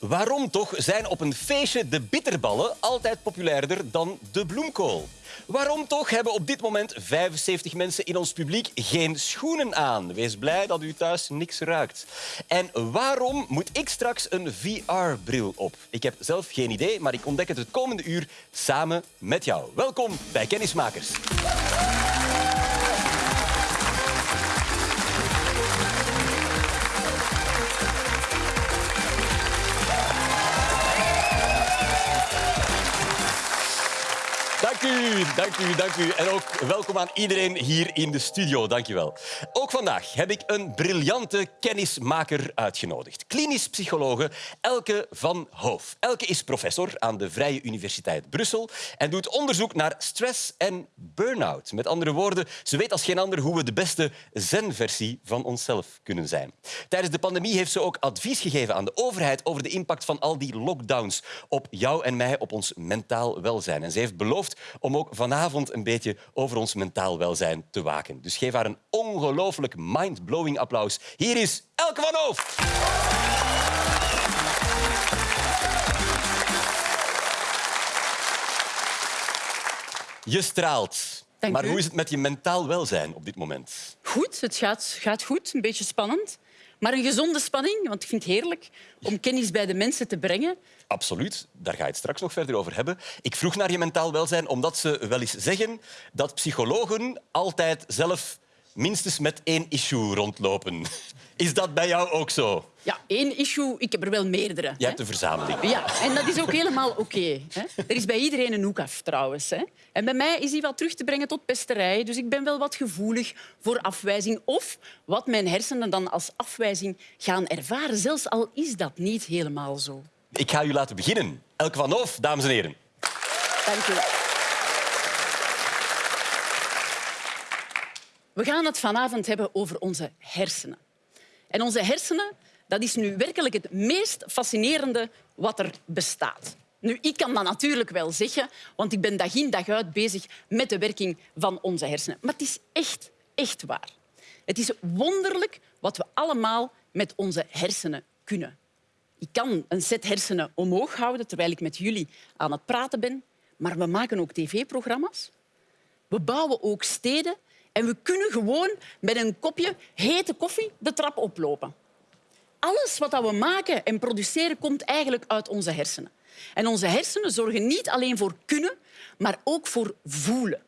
Waarom toch zijn op een feestje de bitterballen altijd populairder dan de bloemkool? Waarom toch hebben op dit moment 75 mensen in ons publiek geen schoenen aan? Wees blij dat u thuis niks ruikt. En waarom moet ik straks een VR-bril op? Ik heb zelf geen idee, maar ik ontdek het het komende uur samen met jou. Welkom bij Kennismakers. Dank u, dank u. En ook welkom aan iedereen hier in de studio. Dank je wel. Ook vandaag heb ik een briljante kennismaker uitgenodigd. Klinisch psychologe Elke van Hoof. Elke is professor aan de Vrije Universiteit Brussel en doet onderzoek naar stress en burn-out. Met andere woorden, ze weet als geen ander hoe we de beste zen-versie van onszelf kunnen zijn. Tijdens de pandemie heeft ze ook advies gegeven aan de overheid over de impact van al die lockdowns op jou en mij, op ons mentaal welzijn. En ze heeft beloofd om ook vanavond een beetje over ons mentaal welzijn te waken. Dus geef haar een ongelooflijk mind-blowing applaus. Hier is Elke van Hoof. Je straalt. Dank maar u. hoe is het met je mentaal welzijn op dit moment? Goed, het gaat, gaat goed. Een beetje spannend. Maar een gezonde spanning, want ik vind het heerlijk om kennis bij de mensen te brengen. Absoluut, daar ga je het straks nog verder over hebben. Ik vroeg naar je mentaal welzijn omdat ze wel eens zeggen dat psychologen altijd zelf minstens met één issue rondlopen. Is dat bij jou ook zo? Ja, één issue, ik heb er wel meerdere. Je hebt een verzameling. Ja, en dat is ook helemaal oké. er is bij iedereen een hoek af, trouwens. Hè. En bij mij is die wat terug te brengen tot pesterij. Dus ik ben wel wat gevoelig voor afwijzing. Of wat mijn hersenen dan als afwijzing gaan ervaren. Zelfs al is dat niet helemaal zo. Ik ga u laten beginnen. Elke van Hoof, dames en heren. Dank u wel. We gaan het vanavond hebben over onze hersenen. En onze hersenen, dat is nu werkelijk het meest fascinerende wat er bestaat. Nu, ik kan dat natuurlijk wel zeggen, want ik ben dag in dag uit bezig met de werking van onze hersenen. Maar het is echt, echt waar. Het is wonderlijk wat we allemaal met onze hersenen kunnen. Ik kan een set hersenen omhoog houden terwijl ik met jullie aan het praten ben. Maar we maken ook tv-programma's. We bouwen ook steden. En we kunnen gewoon met een kopje hete koffie de trap oplopen. Alles wat we maken en produceren komt eigenlijk uit onze hersenen. En onze hersenen zorgen niet alleen voor kunnen, maar ook voor voelen.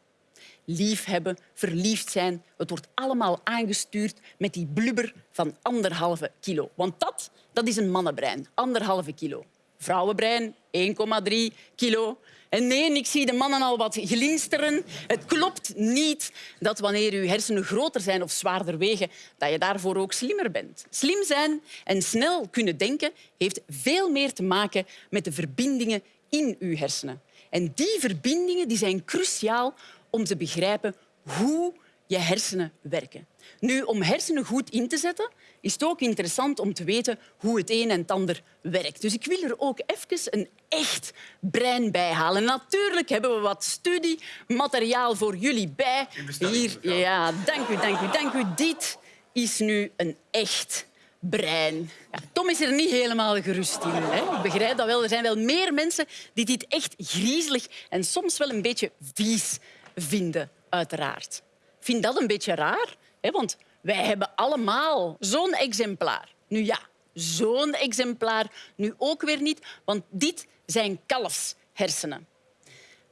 Liefhebben, verliefd zijn, het wordt allemaal aangestuurd met die blubber van anderhalve kilo. Want dat, dat is een mannenbrein, anderhalve kilo. Vrouwenbrein, 1,3 kilo. En nee, ik zie de mannen al wat glinsteren. Het klopt niet dat wanneer uw hersenen groter zijn of zwaarder wegen, dat je daarvoor ook slimmer bent. Slim zijn en snel kunnen denken heeft veel meer te maken met de verbindingen in uw hersenen. En die verbindingen die zijn cruciaal om te begrijpen hoe je hersenen werken. Nu, om hersenen goed in te zetten, is het ook interessant om te weten hoe het een en het ander werkt. Dus ik wil er ook even een echt brein bij halen. Natuurlijk hebben we wat studiemateriaal voor jullie bij. Hier, ja, dank u, dank u, dank u. Dit is nu een echt brein. Ja, Tom is er niet helemaal gerust in. Hè? Ik begrijp dat wel. Er zijn wel meer mensen die dit echt griezelig en soms wel een beetje vies vinden, uiteraard. Ik vind dat een beetje raar, hè? want wij hebben allemaal zo'n exemplaar. Nu ja, zo'n exemplaar nu ook weer niet, want dit zijn kalfshersenen.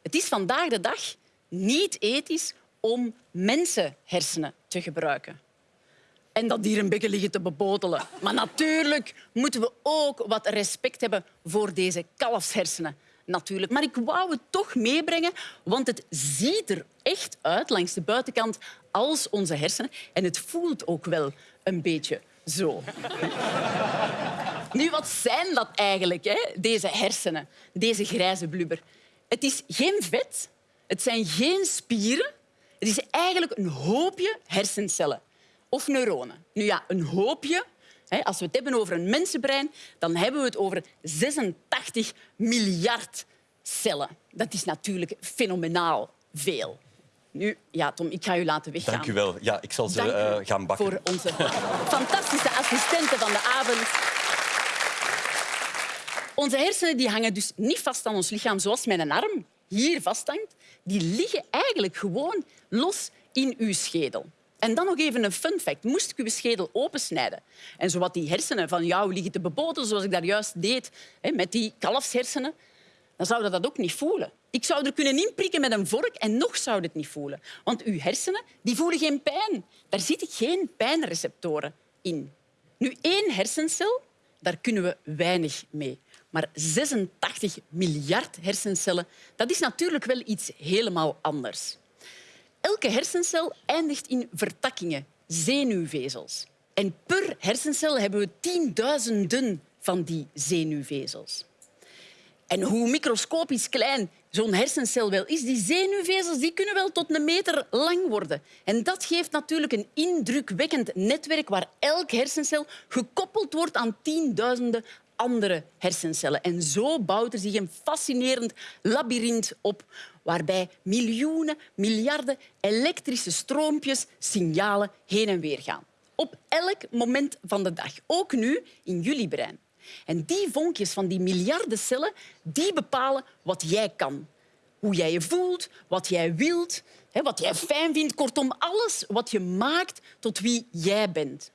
Het is vandaag de dag niet ethisch om mensenhersenen te gebruiken. En dat hier liggen te bebotelen. Maar natuurlijk moeten we ook wat respect hebben voor deze kalfshersenen. Natuurlijk. Maar ik wou het toch meebrengen, want het ziet er echt uit langs de buitenkant als onze hersenen. En het voelt ook wel een beetje zo. Nu, wat zijn dat eigenlijk, hè? deze hersenen, deze grijze blubber? Het is geen vet, het zijn geen spieren. Het is eigenlijk een hoopje hersencellen of neuronen. Nu ja, een hoopje. Hè, Als we het hebben over een mensenbrein, dan hebben we het over 86 miljard cellen. Dat is natuurlijk fenomenaal veel. Nu, ja, Tom, ik ga u laten weggaan. Dank u wel. Ja, ik zal ze eh, gaan bakken. voor onze fantastische assistenten van de avond. Onze hersenen die hangen dus niet vast aan ons lichaam zoals mijn arm hier vasthangt. Die liggen eigenlijk gewoon los in uw schedel. En dan nog even een fun fact. Moest ik uw schedel opensnijden en zowat die hersenen van jou liggen te beboten, zoals ik daar juist deed met die kalfshersenen, dan zou dat ook niet voelen. Ik zou er kunnen inprikken met een vork en nog zou het niet voelen. Want uw hersenen die voelen geen pijn. Daar zitten geen pijnreceptoren in. Nu, één hersencel, daar kunnen we weinig mee. Maar 86 miljard hersencellen, dat is natuurlijk wel iets helemaal anders. Elke hersencel eindigt in vertakkingen, zenuwvezels. En per hersencel hebben we tienduizenden van die zenuwvezels. En hoe microscopisch klein zo'n hersencel wel is, die zenuwvezels die kunnen wel tot een meter lang worden. En dat geeft natuurlijk een indrukwekkend netwerk waar elke hersencel gekoppeld wordt aan tienduizenden andere hersencellen. En zo bouwt er zich een fascinerend labyrint op waarbij miljoenen, miljarden elektrische stroompjes signalen heen en weer gaan. Op elk moment van de dag, ook nu in jullie brein. En die vonkjes van die miljarden cellen die bepalen wat jij kan. Hoe jij je voelt, wat jij wilt, wat jij fijn vindt. Kortom, alles wat je maakt tot wie jij bent.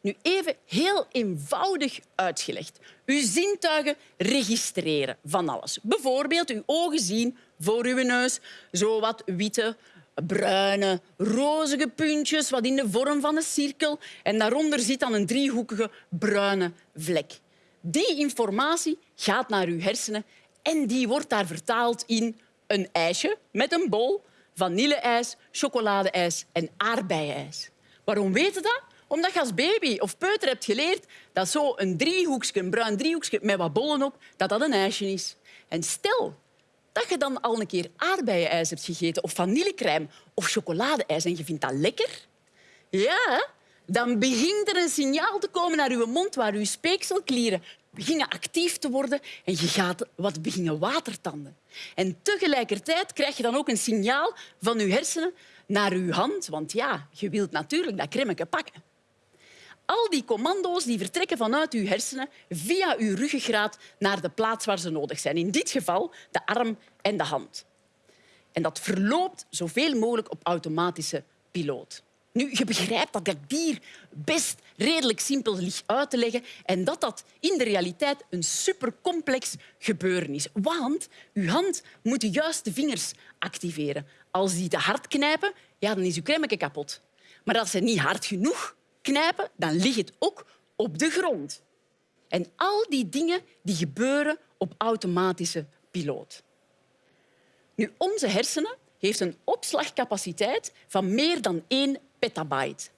Nu even heel eenvoudig uitgelegd. Uw zintuigen registreren van alles. Bijvoorbeeld uw ogen zien voor uw neus zo wat witte, bruine, rozige puntjes wat in de vorm van een cirkel. En daaronder zit dan een driehoekige bruine vlek. Die informatie gaat naar uw hersenen en die wordt daar vertaald in een ijsje met een bol, vanilleijs, chocoladeijs en aardbeienijs. Waarom weten dat? Omdat je als baby of peuter hebt geleerd dat zo een driehoekje, een bruin driehoekje met wat bollen op, dat dat een ijsje is. En stel dat je dan al een keer aardbeienijs hebt gegeten of vanillecrème of chocoladeijs en je vindt dat lekker, ja, dan begint er een signaal te komen naar uw mond waar uw speekselklieren beginnen actief te worden en je gaat wat beginnen watertanden. En tegelijkertijd krijg je dan ook een signaal van je hersenen naar uw hand, want ja, je wilt natuurlijk dat cremmetje pakken. Al die commando's die vertrekken vanuit uw hersenen via uw ruggengraat naar de plaats waar ze nodig zijn. In dit geval de arm en de hand. En dat verloopt zoveel mogelijk op automatische piloot. Nu, je begrijpt dat dat hier best redelijk simpel ligt uit te leggen en dat dat in de realiteit een supercomplex gebeuren is. Want uw hand moet de juiste vingers activeren. Als die te hard knijpen, ja, dan is uw crème kapot. Maar als ze niet hard genoeg knijpen, dan ligt het ook op de grond. En al die dingen die gebeuren op automatische piloot. Nu, onze hersenen heeft een opslagcapaciteit van meer dan 1 petabyte.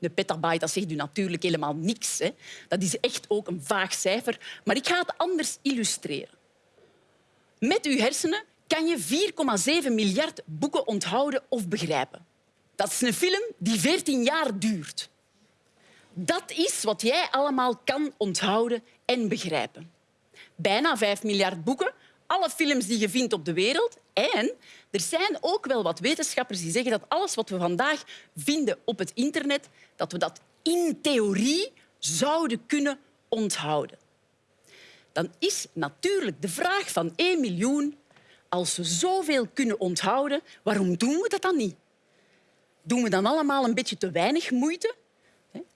Een petabyte dat zegt u natuurlijk helemaal niks. Hè. Dat is echt ook een vaag cijfer. Maar ik ga het anders illustreren. Met uw hersenen kan je 4,7 miljard boeken onthouden of begrijpen. Dat is een film die 14 jaar duurt. Dat is wat jij allemaal kan onthouden en begrijpen. Bijna 5 miljard boeken, alle films die je vindt op de wereld. En er zijn ook wel wat wetenschappers die zeggen dat alles wat we vandaag vinden op het internet, dat we dat in theorie zouden kunnen onthouden. Dan is natuurlijk de vraag van 1 miljoen, als we zoveel kunnen onthouden, waarom doen we dat dan niet? Doen we dan allemaal een beetje te weinig moeite?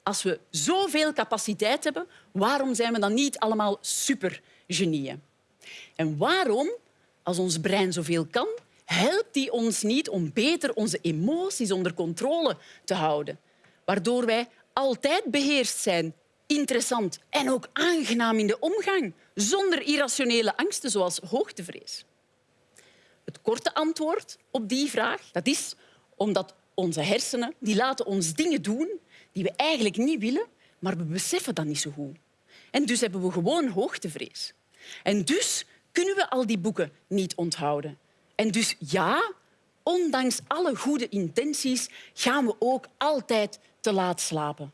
Als we zoveel capaciteit hebben, waarom zijn we dan niet allemaal supergenieën? En waarom, als ons brein zoveel kan, helpt die ons niet om beter onze emoties onder controle te houden? Waardoor wij altijd beheerst zijn, interessant en ook aangenaam in de omgang, zonder irrationele angsten zoals hoogtevrees. Het korte antwoord op die vraag dat is omdat onze hersenen die laten ons dingen doen die we eigenlijk niet willen, maar we beseffen dat niet zo goed. En dus hebben we gewoon hoogtevrees. En dus kunnen we al die boeken niet onthouden. En dus ja, ondanks alle goede intenties gaan we ook altijd te laat slapen.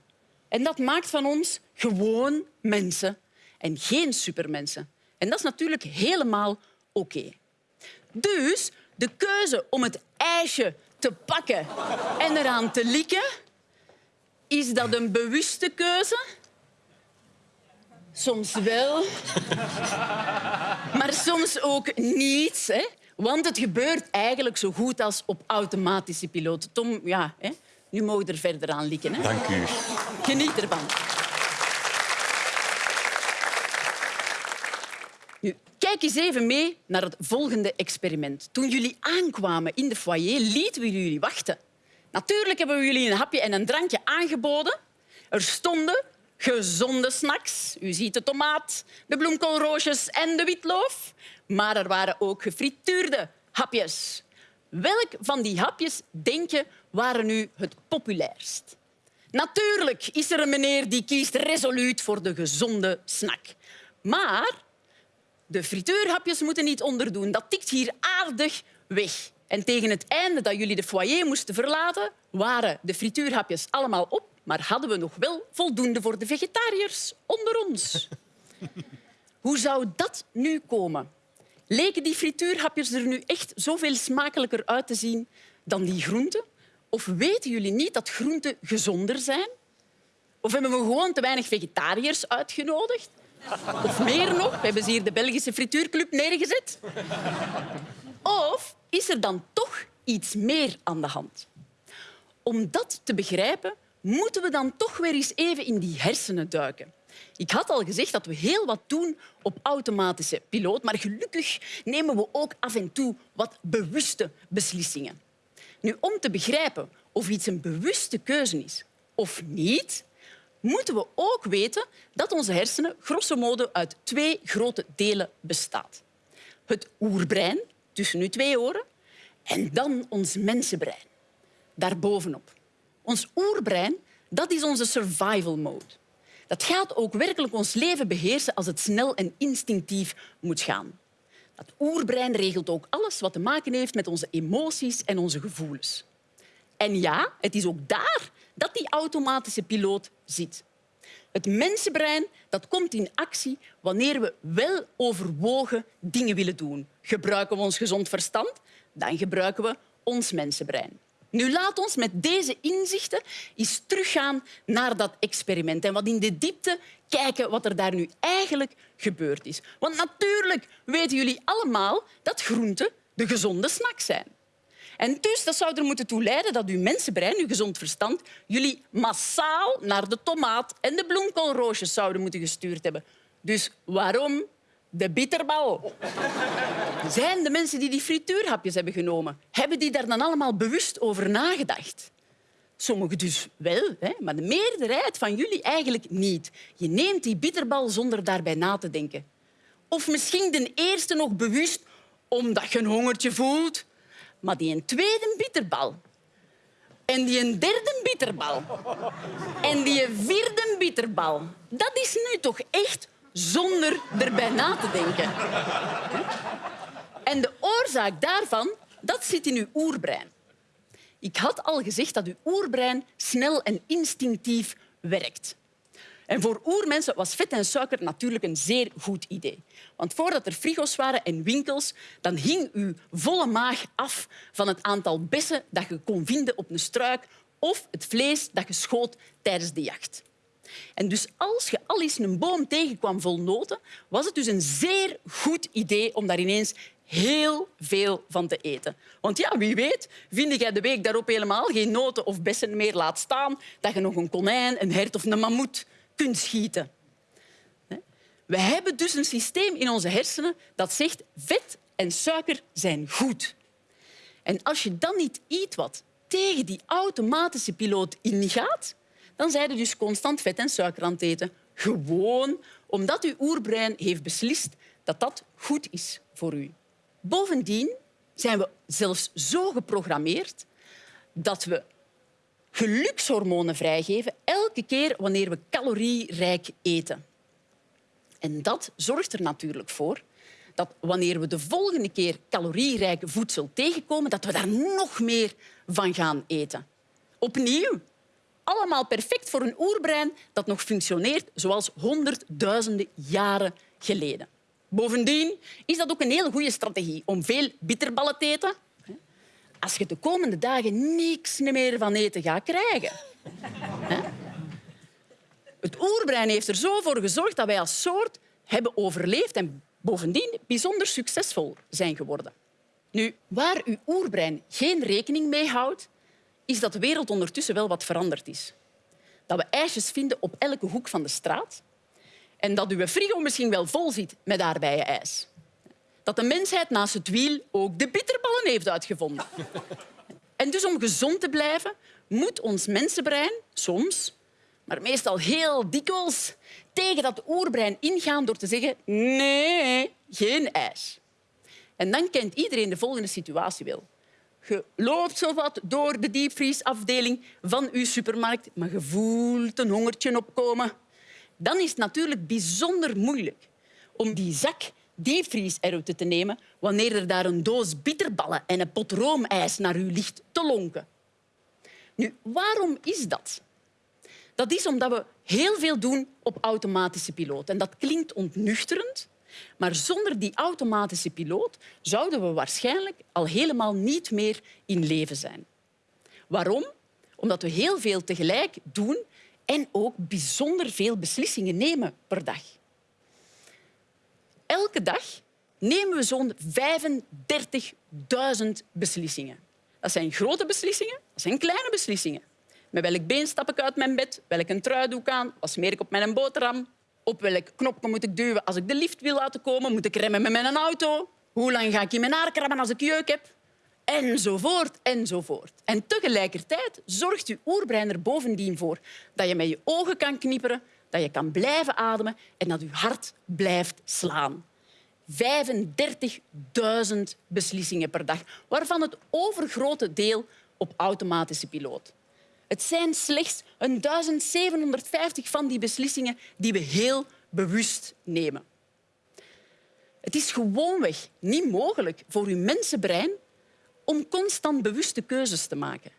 En dat maakt van ons gewoon mensen en geen supermensen. En dat is natuurlijk helemaal oké. Dus de keuze om het ijsje te pakken en eraan te likken, is dat een bewuste keuze? Soms wel, maar soms ook niet. Hè? Want het gebeurt eigenlijk zo goed als op automatische piloot. Tom, ja, hè? nu mogen we er verder aan likken. Hè? Dank u. Geniet ervan. Nu, kijk eens even mee naar het volgende experiment. Toen jullie aankwamen in de foyer, lieten we jullie wachten. Natuurlijk hebben we jullie een hapje en een drankje aangeboden. Er stonden gezonde snacks. U ziet de tomaat, de bloemkoolroosjes en de witloof. Maar er waren ook gefrituurde hapjes. Welk van die hapjes, denk je, waren nu het populairst? Natuurlijk is er een meneer die kiest resoluut voor de gezonde snack. Maar de frituurhapjes moeten niet onderdoen. Dat tikt hier aardig weg. En tegen het einde dat jullie de foyer moesten verlaten, waren de frituurhapjes allemaal op, maar hadden we nog wel voldoende voor de vegetariërs onder ons. Hoe zou dat nu komen? Leken die frituurhapjes er nu echt zoveel smakelijker uit te zien dan die groenten? Of weten jullie niet dat groenten gezonder zijn? Of hebben we gewoon te weinig vegetariërs uitgenodigd? Of meer nog, hebben ze hier de Belgische frituurclub neergezet? Of is er dan toch iets meer aan de hand? Om dat te begrijpen, moeten we dan toch weer eens even in die hersenen duiken. Ik had al gezegd dat we heel wat doen op automatische piloot, maar gelukkig nemen we ook af en toe wat bewuste beslissingen. Nu, om te begrijpen of iets een bewuste keuze is of niet, moeten we ook weten dat onze hersenen grosso modo uit twee grote delen bestaat. Het oerbrein, tussen uw twee oren, en dan ons mensenbrein, daarbovenop. Ons oerbrein dat is onze survival mode. Dat gaat ook werkelijk ons leven beheersen als het snel en instinctief moet gaan. Dat oerbrein regelt ook alles wat te maken heeft met onze emoties en onze gevoelens. En ja, het is ook daar dat die automatische piloot zit. Het mensenbrein dat komt in actie wanneer we wel overwogen dingen willen doen. Gebruiken we ons gezond verstand, dan gebruiken we ons mensenbrein. Nu, laat ons met deze inzichten eens teruggaan naar dat experiment en wat in de diepte kijken wat er daar nu eigenlijk gebeurd is. Want natuurlijk weten jullie allemaal dat groenten de gezonde snack zijn. En dus dat zou er moeten toe leiden dat uw mensenbrein, uw gezond verstand, jullie massaal naar de tomaat en de bloemkoolroosjes zouden moeten gestuurd hebben. Dus waarom de bitterbal? Zijn de mensen die die frituurhapjes hebben genomen, hebben die daar dan allemaal bewust over nagedacht? Sommigen dus wel, hè, maar de meerderheid van jullie eigenlijk niet. Je neemt die bitterbal zonder daarbij na te denken. Of misschien de eerste nog bewust omdat je een hongertje voelt. Maar die een tweede bitterbal. En die een derde bitterbal. En die vierde bitterbal. Dat is nu toch echt zonder erbij na te denken. En de oorzaak daarvan, dat zit in uw oerbrein. Ik had al gezegd dat uw oerbrein snel en instinctief werkt. En voor oermensen was vet en suiker natuurlijk een zeer goed idee. Want voordat er frigo's waren en winkels, dan hing uw volle maag af van het aantal bessen dat je kon vinden op een struik of het vlees dat je schoot tijdens de jacht. En dus als je al eens een boom tegenkwam vol noten, was het dus een zeer goed idee om daar ineens heel veel van te eten. Want ja, wie weet, vind jij de week daarop helemaal geen noten of bessen meer laat staan, dat je nog een konijn, een hert of een mammoet kunt schieten. We hebben dus een systeem in onze hersenen dat zegt vet en suiker zijn goed. En als je dan niet iets wat tegen die automatische piloot ingaat, dan zijn je dus constant vet en suiker aan het eten. Gewoon omdat uw oerbrein heeft beslist dat dat goed is voor u. Bovendien zijn we zelfs zo geprogrammeerd dat we gelukshormonen vrijgeven elke keer wanneer we calorierijk eten. En dat zorgt er natuurlijk voor dat wanneer we de volgende keer calorierijke voedsel tegenkomen, dat we daar nog meer van gaan eten. Opnieuw, allemaal perfect voor een oerbrein dat nog functioneert zoals honderdduizenden jaren geleden. Bovendien is dat ook een hele goede strategie om veel bitterballen te eten. Als je de komende dagen niks meer van eten gaat krijgen. Het oerbrein heeft er zo voor gezorgd dat wij als soort hebben overleefd en bovendien bijzonder succesvol zijn geworden. Nu, waar uw oerbrein geen rekening mee houdt, is dat de wereld ondertussen wel wat veranderd is. Dat we ijsjes vinden op elke hoek van de straat en dat uw frigo misschien wel vol zit met aardbeienijs. Dat de mensheid naast het wiel ook de bitterballen heeft uitgevonden. En dus om gezond te blijven, moet ons mensenbrein soms, maar meestal heel dikwijls, tegen dat oerbrein ingaan door te zeggen nee, geen ijs. En dan kent iedereen de volgende situatie wel. Je loopt zo wat door de diepvriesafdeling van uw supermarkt, maar je voelt een hongertje opkomen. Dan is het natuurlijk bijzonder moeilijk om die zak diepvries eruit te nemen wanneer er daar een doos bitterballen en een pot roomijs naar u ligt te lonken. Nu, waarom is dat? Dat is omdat we heel veel doen op automatische piloot. En dat klinkt ontnuchterend, maar zonder die automatische piloot zouden we waarschijnlijk al helemaal niet meer in leven zijn. Waarom? Omdat we heel veel tegelijk doen en ook bijzonder veel beslissingen nemen per dag. Elke dag nemen we zo'n 35.000 beslissingen. Dat zijn grote beslissingen, dat zijn kleine beslissingen. Met welk been stap ik uit mijn bed? Welke trui doe ik aan? Wat smeer ik op mijn boterham? Op welk knopje moet ik duwen als ik de lift wil laten komen? Moet ik remmen met mijn auto? Hoe lang ga ik in mijn haar krabben als ik jeuk heb? Enzovoort, enzovoort. En tegelijkertijd zorgt je oerbrein er bovendien voor dat je met je ogen kan knipperen, dat je kan blijven ademen en dat je hart blijft slaan. 35.000 beslissingen per dag, waarvan het overgrote deel op automatische piloot. Het zijn slechts 1750 van die beslissingen die we heel bewust nemen. Het is gewoonweg niet mogelijk voor uw mensenbrein om constant bewuste keuzes te maken.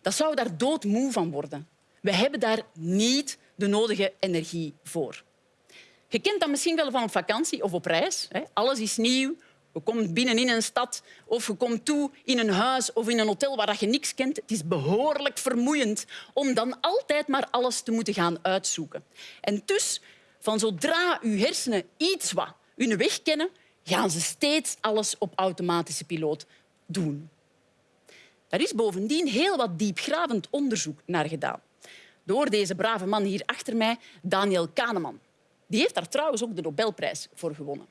Dat zou daar doodmoe van worden. We hebben daar niet de nodige energie voor. Je kent dat misschien wel van op vakantie of op reis. Alles is nieuw. Je komt binnen in een stad of je komt toe in een huis of in een hotel waar je niks kent. Het is behoorlijk vermoeiend om dan altijd maar alles te moeten gaan uitzoeken. En dus, van zodra uw hersenen iets wat hun weg kennen, gaan ze steeds alles op automatische piloot doen. Daar is bovendien heel wat diepgravend onderzoek naar gedaan. Door deze brave man hier achter mij, Daniel Kahneman. Die heeft daar trouwens ook de Nobelprijs voor gewonnen.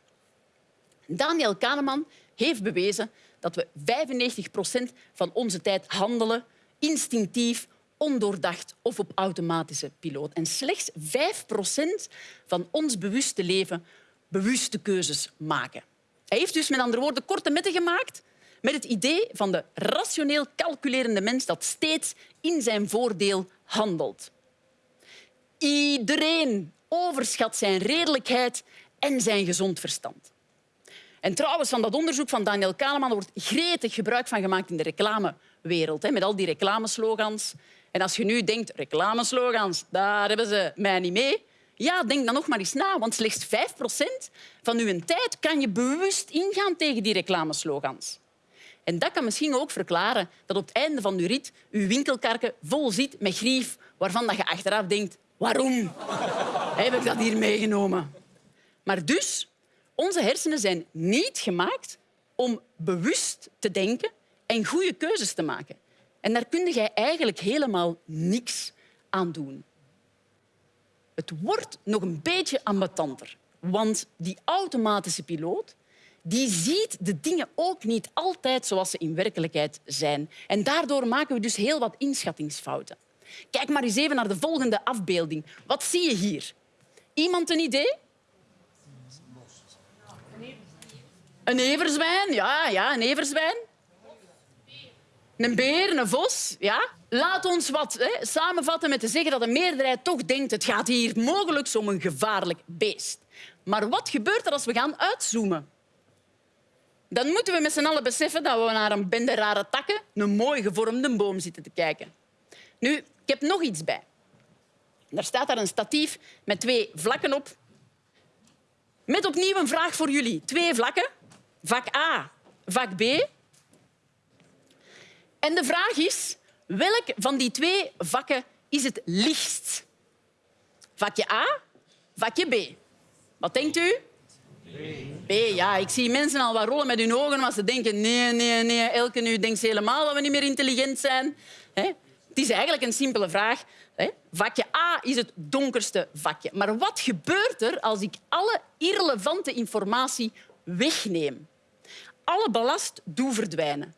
Daniel Kahneman heeft bewezen dat we 95 procent van onze tijd handelen instinctief, ondoordacht of op automatische piloot. En slechts 5 procent van ons bewuste leven bewuste keuzes maken. Hij heeft dus met andere woorden korte metten gemaakt met het idee van de rationeel calculerende mens dat steeds in zijn voordeel handelt. Iedereen overschat zijn redelijkheid en zijn gezond verstand. En trouwens, van dat onderzoek van Daniel Kahneman wordt gretig gebruik van gemaakt in de reclamewereld, met al die reclameslogans. En als je nu denkt, reclameslogans, daar hebben ze mij niet mee. Ja, denk dan nog maar eens na, want slechts 5% van uw tijd kan je bewust ingaan tegen die reclameslogans. En dat kan misschien ook verklaren dat op het einde van uw rit uw winkelkarken vol zit met grief waarvan je achteraf denkt waarom heb ik dat hier meegenomen? Maar dus, onze hersenen zijn niet gemaakt om bewust te denken en goede keuzes te maken. En daar kun je eigenlijk helemaal niks aan doen. Het wordt nog een beetje ambetanter, want die automatische piloot die ziet de dingen ook niet altijd zoals ze in werkelijkheid zijn. En daardoor maken we dus heel wat inschattingsfouten. Kijk maar eens even naar de volgende afbeelding. Wat zie je hier? Iemand een idee? Een everzwijn, ja, ja, een everzwijn. Een beer, een vos, ja. Laat ons wat hè, samenvatten met te zeggen dat de meerderheid toch denkt het gaat hier mogelijk om een gevaarlijk beest. Maar wat gebeurt er als we gaan uitzoomen? Dan moeten we met z'n allen beseffen dat we naar een bende rare takken, een mooi gevormde boom zitten te kijken. Nu, ik heb nog iets bij. Daar staat daar een statief met twee vlakken op. Met opnieuw een vraag voor jullie. Twee vlakken. Vak A, vak B. En de vraag is, welk van die twee vakken is het lichtst? Vakje A, vakje B. Wat denkt u? B. Ja, ik zie mensen al wat rollen met hun ogen, maar ze denken nee, nee, nee. Elke nu denkt ze helemaal dat we niet meer intelligent zijn. Hè? Het is eigenlijk een simpele vraag. Hè? Vakje A is het donkerste vakje. Maar wat gebeurt er als ik alle irrelevante informatie wegneem? Alle ballast doe verdwijnen.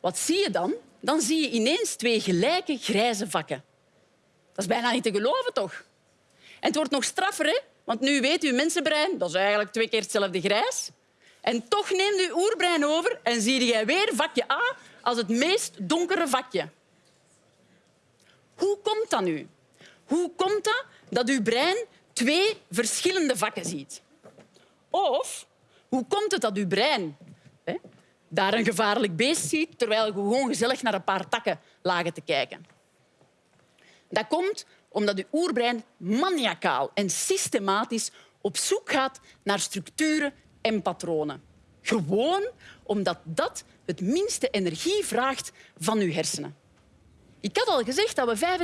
Wat zie je dan? Dan zie je ineens twee gelijke grijze vakken. Dat is bijna niet te geloven, toch? En het wordt nog straffer, hè? Want nu weet uw mensenbrein, dat is eigenlijk twee keer hetzelfde grijs. En toch neemt uw oerbrein over en zie jij weer vakje A als het meest donkere vakje. Hoe komt dat nu? Hoe komt dat dat uw brein twee verschillende vakken ziet? Of hoe komt het dat uw brein hè, daar een gevaarlijk beest ziet terwijl je gewoon gezellig naar een paar takken lagen te kijken? Dat komt omdat uw oerbrein maniacaal en systematisch op zoek gaat naar structuren en patronen. Gewoon omdat dat het minste energie vraagt van uw hersenen. Ik had al gezegd dat we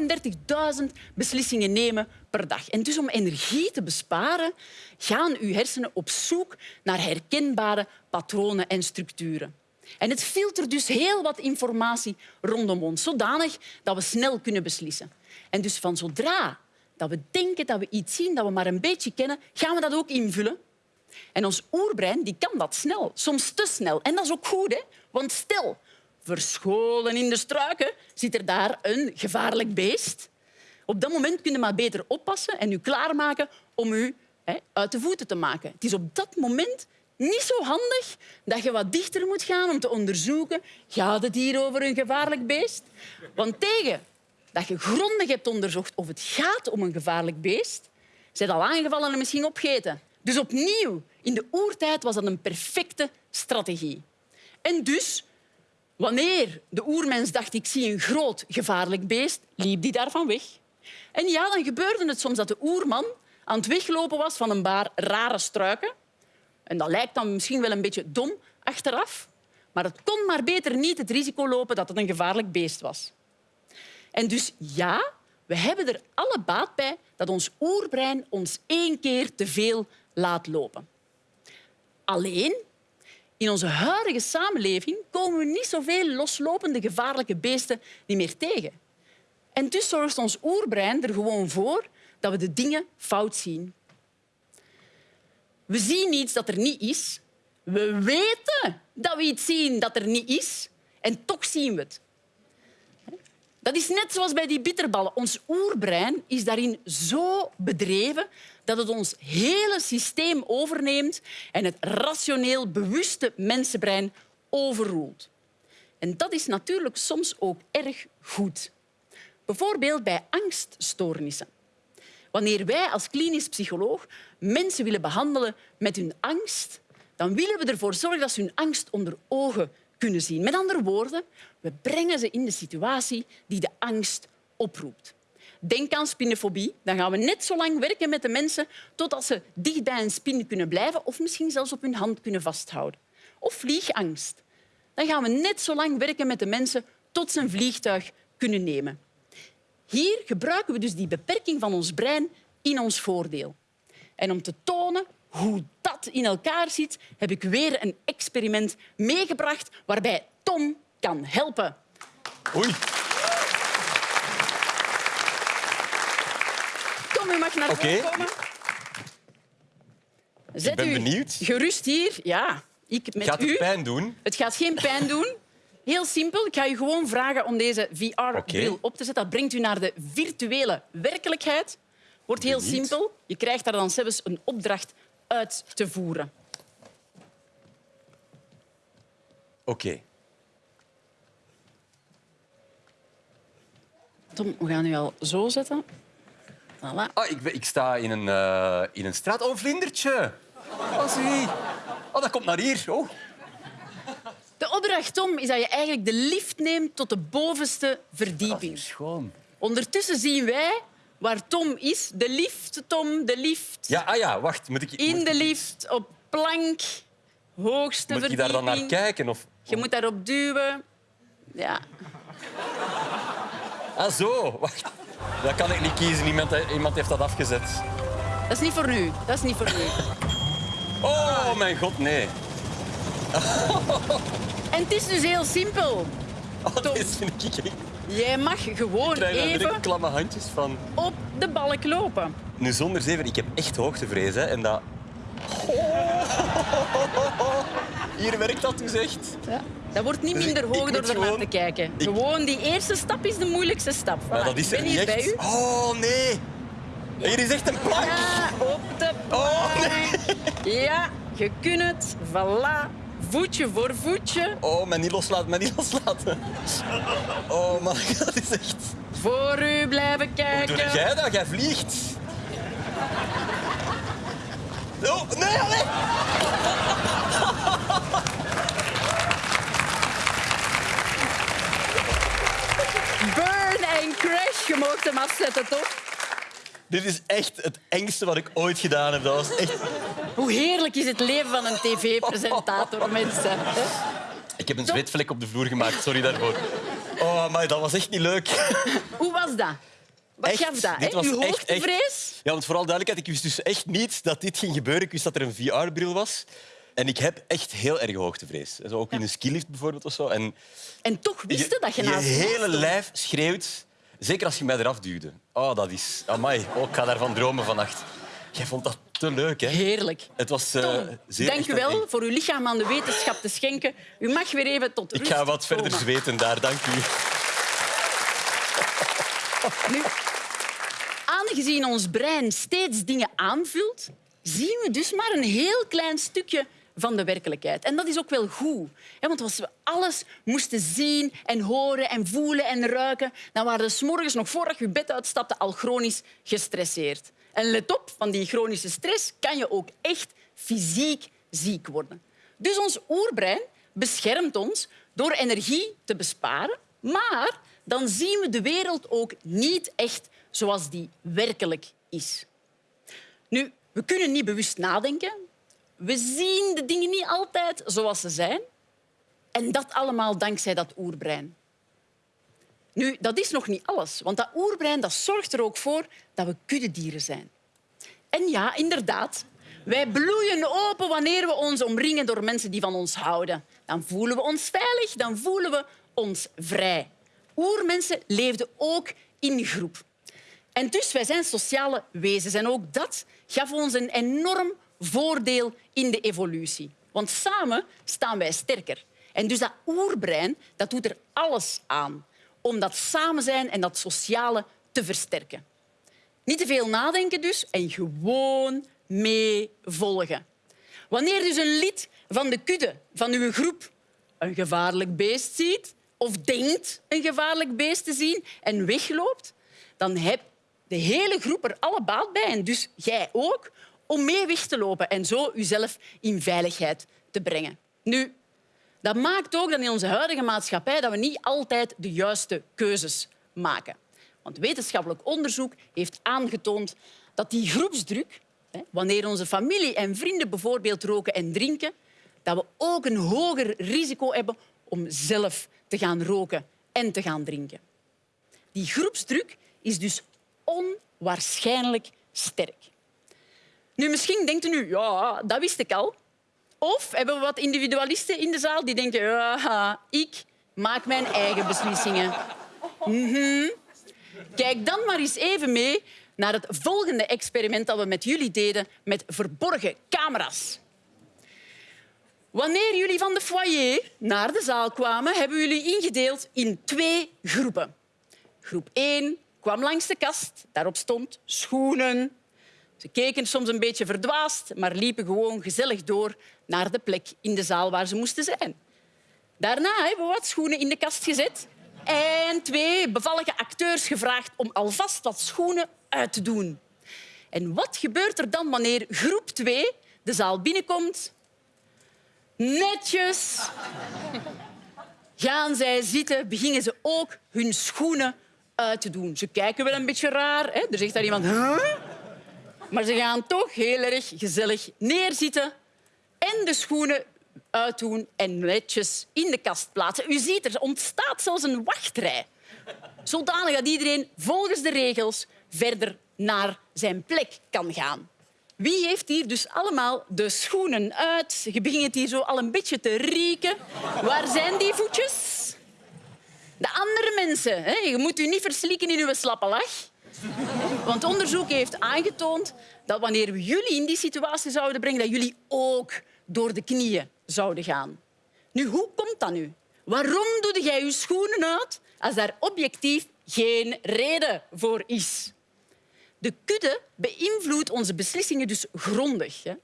35.000 beslissingen nemen per dag. En dus om energie te besparen, gaan uw hersenen op zoek naar herkenbare patronen en structuren. En het filtert dus heel wat informatie rondom ons, zodanig dat we snel kunnen beslissen. En dus van zodra dat we denken dat we iets zien dat we maar een beetje kennen, gaan we dat ook invullen. En ons oerbrein die kan dat snel, soms te snel. En dat is ook goed, hè? want stel, verscholen in de struiken zit er daar een gevaarlijk beest. Op dat moment kun je maar beter oppassen en u klaarmaken om u hè, uit de voeten te maken. Het is op dat moment niet zo handig dat je wat dichter moet gaan om te onderzoeken gaat het hier over een gevaarlijk beest. Want tegen dat je grondig hebt onderzocht of het gaat om een gevaarlijk beest, zijn al aangevallen en misschien opgeten. Dus opnieuw, in de oertijd was dat een perfecte strategie. En dus, wanneer de oermens dacht ik zie een groot gevaarlijk beest, liep die daarvan weg. En ja, dan gebeurde het soms dat de oerman aan het weglopen was van een paar rare struiken. En dat lijkt dan misschien wel een beetje dom achteraf, maar het kon maar beter niet het risico lopen dat het een gevaarlijk beest was. En dus ja, we hebben er alle baat bij dat ons oerbrein ons één keer te veel laat lopen. Alleen, in onze huidige samenleving komen we niet zoveel loslopende gevaarlijke beesten niet meer tegen. En dus zorgt ons oerbrein er gewoon voor dat we de dingen fout zien. We zien iets dat er niet is. We weten dat we iets zien dat er niet is. En toch zien we het. Dat is net zoals bij die bitterballen. Ons oerbrein is daarin zo bedreven dat het ons hele systeem overneemt en het rationeel bewuste mensenbrein overroelt. En dat is natuurlijk soms ook erg goed. Bijvoorbeeld bij angststoornissen. Wanneer wij als klinisch psycholoog mensen willen behandelen met hun angst, dan willen we ervoor zorgen dat ze hun angst onder ogen kunnen zien. Met andere woorden, we brengen ze in de situatie die de angst oproept. Denk aan spinnenfobie. Dan gaan we net zo lang werken met de mensen totdat ze dicht bij een spin kunnen blijven of misschien zelfs op hun hand kunnen vasthouden. Of vliegangst. Dan gaan we net zo lang werken met de mensen tot ze een vliegtuig kunnen nemen. Hier gebruiken we dus die beperking van ons brein in ons voordeel. En om te tonen hoe dat in elkaar zit, heb ik weer een experiment meegebracht waarbij Tom kan helpen. Oei. Tom, u mag naar voren komen. Zet Ik ben u benieuwd. gerust hier. Ja, ik met Gaat u. het pijn doen? Het gaat geen pijn doen. Heel simpel. Ik ga u gewoon vragen om deze VR-bril op te zetten. Dat brengt u naar de virtuele werkelijkheid. Wordt heel simpel. Je krijgt daar dan zelfs een opdracht uit te voeren. Oké. Tom, we gaan u al zo zetten. Voilà. Ah, ik, ik sta in een, eh, in een straat. Oh, een vlindertje. Oh, zie. Oh, dat komt naar hier. Oh. De opdracht, Tom, is dat je eigenlijk de lift neemt tot de bovenste Dat verdieping. is schoon. Ondertussen zien wij waar Tom is. De lift, Tom, de lift. Ja, ah ja, wacht. Moet ik, In de lift, op plank, hoogste moet ik verdieping. daar dan naar kijken? Of... Je moet daarop duwen. Ja. Ah, zo. Wacht. Dat kan ik niet kiezen. Iemand, iemand heeft dat afgezet. Dat is niet voor nu. Dat is niet voor nu. Oh, mijn god, nee. En het is dus heel simpel. Oh, dit vind ik... Jij mag gewoon even klamme handjes van. op de balk lopen. Nu, zonder zeven, ik heb echt hoogtevrees. Hè, en dat... Hier werkt dat dus echt. Ja. Dat wordt niet Dus minder hoog door ernaar gewoon- te kijken. ik- Gewoon die eerste stap is de moeilijkste stap. Voilà, Maar dat is ik er ben niet hier echt. bij u. Oh, nee. Hier is echt een plank. Ja, op de Oh, plank. Ja, je kunt het. Voilà. Voetje voor voetje. Oh, mij niet loslaten, mij niet loslaten. Oh, man, dat is echt... Voor u blijven Hoe kijken. doe jij dat? Jij vliegt. Oh, nee, allee. Burn en crash. Je mag hem afzetten, toch? Dit is echt het engste wat ik ooit gedaan heb. Dat was echt... Hoe heerlijk is het leven van een tv-presentator, mensen. Ik heb een zweetvlek op de vloer gemaakt, sorry daarvoor. Oh, maar dat was echt niet leuk. Hoe was dat? Wat Echt, gaf dat? dit was Uw echt, hoogtevrees? Ja, want vooral duidelijkheid, ik wist dus echt niet dat dit ging gebeuren. Ik wist dat er een VR-bril was. En ik heb echt heel erg hoogtevrees. Zo ook in een skilift bijvoorbeeld of zo. En En toch wist je dat je je naast me hele lijf schreeuwt. Zeker als je mij eraf duwde. Oh, dat is... Amai, oh, ik ga daarvan dromen vannacht. Jij vond dat te leuk, hè? Heerlijk. Het was Tom, zeer dank u wel voor uw lichaam aan de wetenschap te schenken. U mag weer even tot rust Ik ga wat verder zweten daar, dank u. Nu, aangezien ons brein steeds dingen aanvult, zien we dus maar een heel klein stukje van de werkelijkheid. En dat is ook wel goed. hè, Want als we alles moesten zien en horen en voelen en ruiken, dan waren we 's morgens nog voordat je bed uitstapte al chronisch gestresseerd. En let op, van die chronische stress kan je ook echt fysiek ziek worden. Dus ons oerbrein beschermt ons door energie te besparen, maar dan zien we de wereld ook niet echt zoals die werkelijk is. Nu, we kunnen niet bewust nadenken. We zien de dingen niet altijd zoals ze zijn. En dat allemaal dankzij dat oerbrein. Nu, dat is nog niet alles, want dat oerbrein dat zorgt er ook voor dat we kuddedieren zijn. En ja, inderdaad, wij bloeien open wanneer we ons omringen door mensen die van ons houden. Dan voelen we ons veilig, dan voelen we ons vrij. Oermensen leefden ook in groep. En dus, wij zijn sociale wezens. En ook dat gaf ons een enorm voordeel in de evolutie. Want samen staan wij sterker. En dus dat oerbrein dat doet er alles aan om dat samen zijn en dat sociale te versterken. Niet te veel nadenken dus en gewoon meevolgen. Wanneer dus een lid van de kudde, van uw groep, een gevaarlijk beest ziet of denkt een gevaarlijk beest te zien en wegloopt, dan heb de hele groep er alle baat bij, en dus jij ook, om mee weg te lopen en zo uzelf in veiligheid te brengen. Nu, dat maakt ook dat in onze huidige maatschappij dat we niet altijd de juiste keuzes maken. Want wetenschappelijk onderzoek heeft aangetoond dat die groepsdruk, wanneer onze familie en vrienden bijvoorbeeld roken en drinken, dat we ook een hoger risico hebben om zelf te gaan roken en te gaan drinken. Die groepsdruk is dus onwaarschijnlijk sterk. Nu, misschien denkt u ja, dat wist ik al. Of hebben we wat individualisten in de zaal die denken, ja, ik maak mijn eigen beslissingen. Mhm. Kijk dan maar eens even mee naar het volgende experiment dat we met jullie deden met verborgen camera's. Wanneer jullie van de foyer naar de zaal kwamen, hebben jullie ingedeeld in twee groepen. Groep 1 kwam langs de kast. Daarop stond schoenen. Ze keken soms een beetje verdwaasd, maar liepen gewoon gezellig door naar de plek in de zaal waar ze moesten zijn. Daarna hebben we wat schoenen in de kast gezet en twee bevallige acteurs gevraagd om alvast wat schoenen uit te doen. En wat gebeurt er dan wanneer groep 2 de zaal binnenkomt? Netjes gaan zij zitten, beginnen ze ook hun schoenen uit te doen. Ze kijken wel een beetje raar. Hè? Er zegt daar iemand... Maar ze gaan toch heel erg gezellig neerzitten en de schoenen uitdoen en netjes in de kast plaatsen. U ziet, er ontstaat zelfs een wachtrij. zodanig dat iedereen volgens de regels verder naar zijn plek kan gaan. Wie heeft hier dus allemaal de schoenen uit? Je begint het hier zo al een beetje te rieken. Waar zijn die voetjes? De andere mensen. Hè? Je moet u niet verslikken in uw slappe lach. Want onderzoek heeft aangetoond dat wanneer we jullie in die situatie zouden brengen, dat jullie ook door de knieën zouden gaan. Nu, hoe komt dat nu? Waarom doe jij je schoenen uit als daar objectief geen reden voor is? De kudde beïnvloedt onze beslissingen dus grondig. Hè?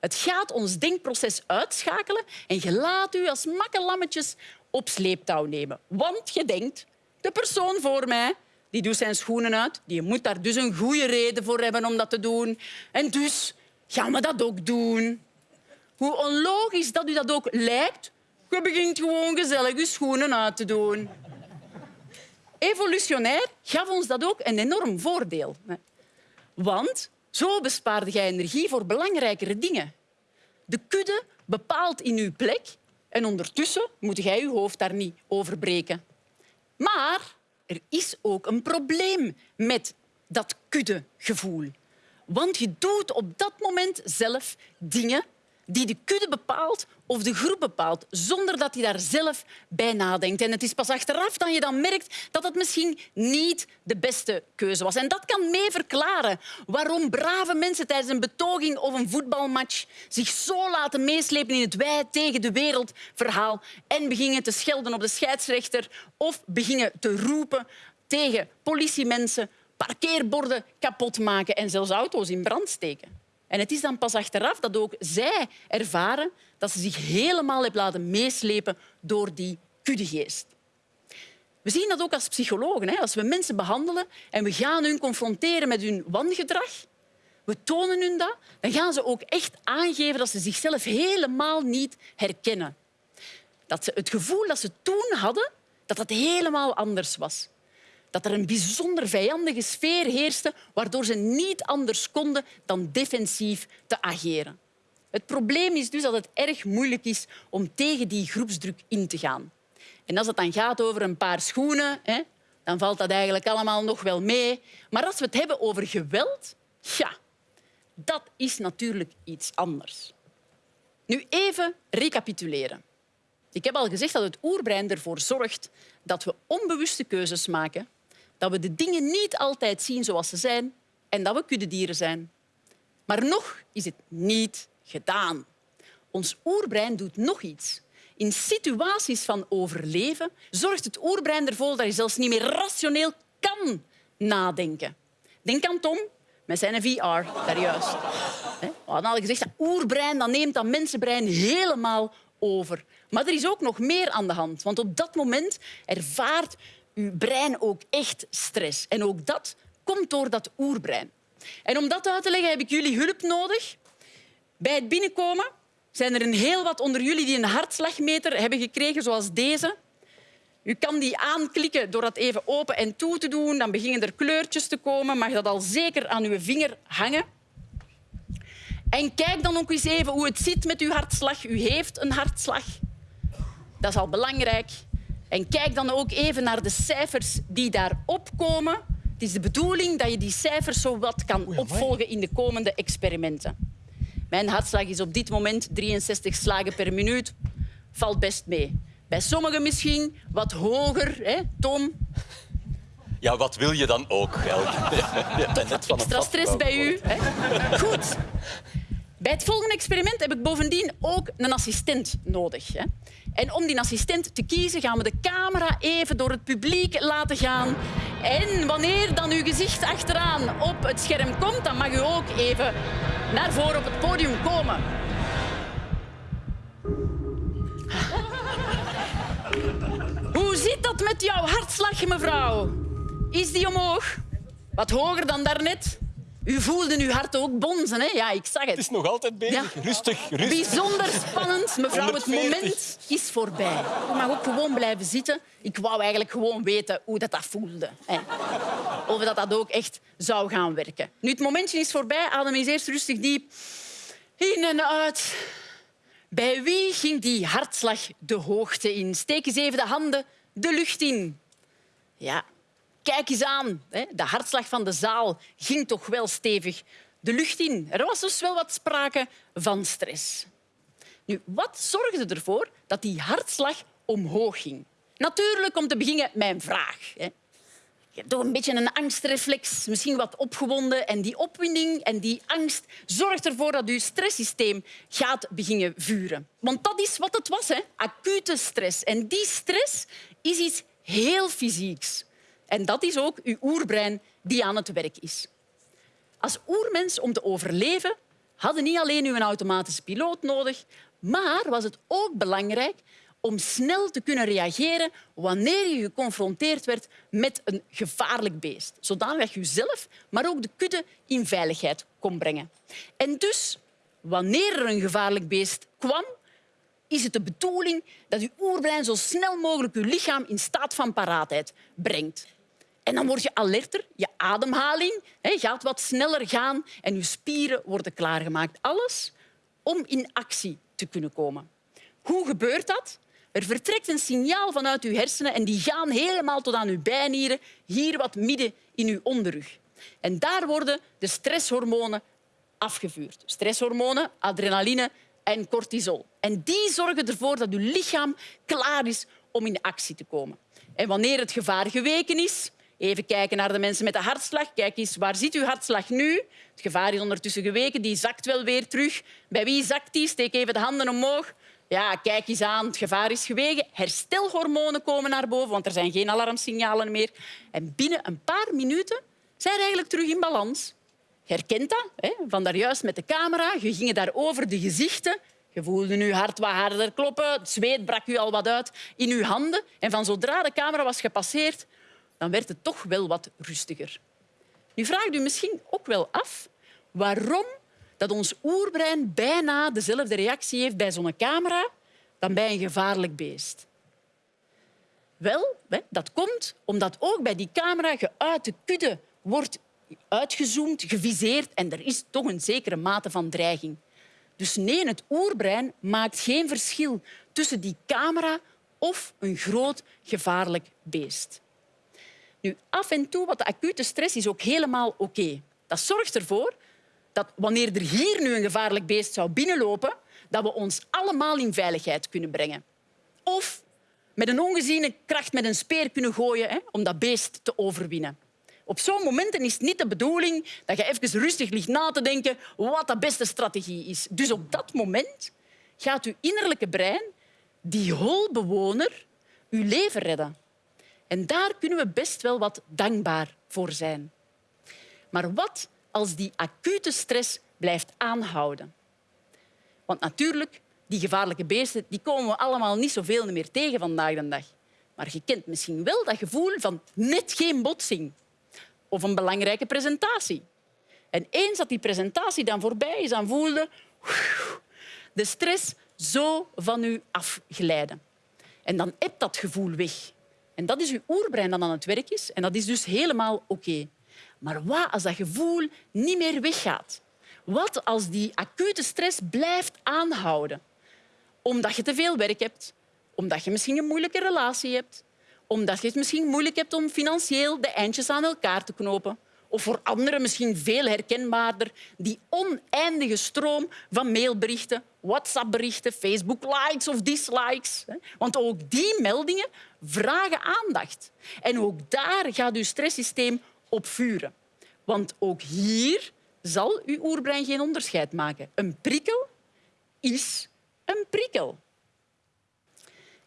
Het gaat ons denkproces uitschakelen en je laat u als makkelammetjes op sleeptouw nemen. Want je denkt, de persoon voor mij die doet zijn schoenen uit. Die moet daar dus een goede reden voor hebben om dat te doen. En dus gaan we dat ook doen. Hoe onlogisch dat u dat ook lijkt, je begint gewoon gezellig je schoenen uit te doen. Evolutionair gaf ons dat ook een enorm voordeel. Want zo bespaarde jij energie voor belangrijkere dingen. De kudde bepaalt in uw plek en ondertussen moet jij je hoofd daar niet over breken. Maar er is ook een probleem met dat kuddegevoel. Want je doet op dat moment zelf dingen die de kudde bepaalt of de groep bepaalt, zonder dat hij daar zelf bij nadenkt. En het is pas achteraf dat je dan merkt dat het misschien niet de beste keuze was. En dat kan mee verklaren waarom brave mensen tijdens een betoging of een voetbalmatch zich zo laten meeslepen in het wij tegen de wereld verhaal en beginnen te schelden op de scheidsrechter of beginnen te roepen tegen politiemensen, parkeerborden kapot maken en zelfs auto's in brand steken. En het is dan pas achteraf dat ook zij ervaren dat ze zich helemaal hebben laten meeslepen door die kuddegeest. We zien dat ook als psychologen. Als we mensen behandelen en we gaan hun confronteren met hun wangedrag, we tonen hun dat, dan gaan ze ook echt aangeven dat ze zichzelf helemaal niet herkennen. Dat ze het gevoel dat ze toen hadden, dat dat helemaal anders was dat er een bijzonder vijandige sfeer heerste, waardoor ze niet anders konden dan defensief te ageren. Het probleem is dus dat het erg moeilijk is om tegen die groepsdruk in te gaan. En als het dan gaat over een paar schoenen, hè, dan valt dat eigenlijk allemaal nog wel mee. Maar als we het hebben over geweld, ja, dat is natuurlijk iets anders. Nu even recapituleren. Ik heb al gezegd dat het oerbrein ervoor zorgt dat we onbewuste keuzes maken dat we de dingen niet altijd zien zoals ze zijn en dat we kuddedieren zijn. Maar nog is het niet gedaan. Ons oerbrein doet nog iets. In situaties van overleven zorgt het oerbrein ervoor dat je zelfs niet meer rationeel kan nadenken. Denk aan Tom met zijn VR, daar juist. We hadden al gezegd, dat oerbrein dat neemt dat mensenbrein helemaal over. Maar er is ook nog meer aan de hand. Want op dat moment ervaart uw brein ook echt stress. En ook dat komt door dat oerbrein. En om dat uit te leggen heb ik jullie hulp nodig. Bij het binnenkomen zijn er een heel wat onder jullie die een hartslagmeter hebben gekregen, zoals deze. U kan die aanklikken door dat even open en toe te doen. Dan beginnen er kleurtjes te komen. Mag dat al zeker aan uw vinger hangen. En kijk dan ook eens even hoe het zit met uw hartslag. U heeft een hartslag. Dat is al belangrijk. En kijk dan ook even naar de cijfers die daarop komen. Het is de bedoeling dat je die cijfers zo wat kan opvolgen in de komende experimenten. Mijn hartslag is op dit moment 63 slagen per minuut. Valt best mee. Bij sommigen misschien wat hoger, hè, Tom? Ja, wat wil je dan ook, Elke? Ja, net van Extra stress bij u. Hè? Goed. Bij het volgende experiment heb ik bovendien ook een assistent nodig. Hè. En om die assistent te kiezen gaan we de camera even door het publiek laten gaan. En wanneer dan uw gezicht achteraan op het scherm komt, dan mag u ook even naar voren op het podium komen. Hoe zit dat met jouw hartslag, mevrouw? Is die omhoog? Wat hoger dan daarnet? U voelde uw hart ook bonzen, hè? Ja, ik zag het. Het is nog altijd bezig. Rustig, rustig. Bijzonder spannend. Mevrouw, het moment is voorbij. U mag ook gewoon blijven zitten. Ik wou eigenlijk gewoon weten hoe dat, dat voelde. Hè. Of dat dat ook echt zou gaan werken. Nu, het momentje is voorbij. Adem eens eerst rustig diep in en uit. Bij wie ging die hartslag de hoogte in? Steek eens even de handen de lucht in. Ja, Kijk eens aan, de hartslag van de zaal ging toch wel stevig de lucht in. Er was dus wel wat sprake van stress. Nu, wat zorgde ervoor dat die hartslag omhoog ging? Natuurlijk, om te beginnen, mijn vraag. Je hebt toch een beetje een angstreflex, misschien wat opgewonden. En die opwinding en die angst zorgt ervoor dat je stresssysteem gaat beginnen vuren. Want dat is wat het was, hè? acute stress. En die stress is iets heel fysieks. En dat is ook uw oerbrein die aan het werk is. Als oermens, om te overleven, hadden niet alleen uw automatische piloot nodig, maar was het ook belangrijk om snel te kunnen reageren wanneer je geconfronteerd werd met een gevaarlijk beest. Zodat je jezelf, maar ook de kudde in veiligheid kon brengen. En dus, wanneer er een gevaarlijk beest kwam, is het de bedoeling dat je oerbrein zo snel mogelijk je lichaam in staat van paraatheid brengt. En dan word je alerter, je ademhaling gaat wat sneller gaan en je spieren worden klaargemaakt. Alles om in actie te kunnen komen. Hoe gebeurt dat? Er vertrekt een signaal vanuit uw hersenen en die gaan helemaal tot aan uw bijnieren, hier wat midden in uw onderrug. En daar worden de stresshormonen afgevuurd. Stresshormonen, adrenaline en cortisol. En die zorgen ervoor dat uw lichaam klaar is om in actie te komen. En wanneer het gevaar geweken is, even kijken naar de mensen met de hartslag. Kijk eens, waar zit uw hartslag nu? Het gevaar is ondertussen geweken, die zakt wel weer terug. Bij wie zakt die? Steek even de handen omhoog. Ja, kijk eens aan, het gevaar is gewegen. Herstelhormonen komen naar boven, want er zijn geen alarmsignalen meer. En binnen een paar minuten zijn eigenlijk terug in balans. Herkent dat, hè? van daarjuist met de camera. Je ging daar over de gezichten. Je voelde je hart wat harder kloppen. Het zweet brak u al wat uit in uw handen. En van zodra de camera was gepasseerd, dan werd het toch wel wat rustiger. Nu vraagt u misschien ook wel af waarom dat ons oerbrein bijna dezelfde reactie heeft bij zo'n camera dan bij een gevaarlijk beest. Wel, dat komt omdat ook bij die camera je uit de kudde wordt uitgezoomd, geviseerd en er is toch een zekere mate van dreiging. Dus nee, het oerbrein maakt geen verschil tussen die camera of een groot gevaarlijk beest. Nu, af en toe, wat de acute stress is ook helemaal oké. Dat zorgt ervoor dat wanneer er hier nu een gevaarlijk beest zou binnenlopen, dat we ons allemaal in veiligheid kunnen brengen. Of met een ongeziene kracht met een speer kunnen gooien hè, om dat beest te overwinnen. Op zo'n momenten is het niet de bedoeling dat je even rustig ligt na te denken wat de beste strategie is. Dus op dat moment gaat uw innerlijke brein, die holbewoner, uw leven redden. En daar kunnen we best wel wat dankbaar voor zijn. Maar wat als die acute stress blijft aanhouden? Want natuurlijk, die gevaarlijke beesten die komen we allemaal niet zoveel meer tegen vandaag de dag. Maar je kent misschien wel dat gevoel van net geen botsing of een belangrijke presentatie. En eens dat die presentatie dan voorbij is, dan voelde de stress zo van u afglijden. En dan hebt dat gevoel weg. En dat is uw oerbrein dat aan het werk is. En dat is dus helemaal oké. Maar wat als dat gevoel niet meer weggaat? Wat als die acute stress blijft aanhouden? Omdat je te veel werk hebt, omdat je misschien een moeilijke relatie hebt, omdat je het misschien moeilijk hebt om financieel de eindjes aan elkaar te knopen. Of voor anderen misschien veel herkenbaarder, die oneindige stroom van mailberichten, WhatsApp-berichten, Facebook-likes of dislikes. Want ook die meldingen vragen aandacht. En ook daar gaat uw stresssysteem op vuren. Want ook hier zal uw oerbrein geen onderscheid maken. Een prikkel is een prikkel.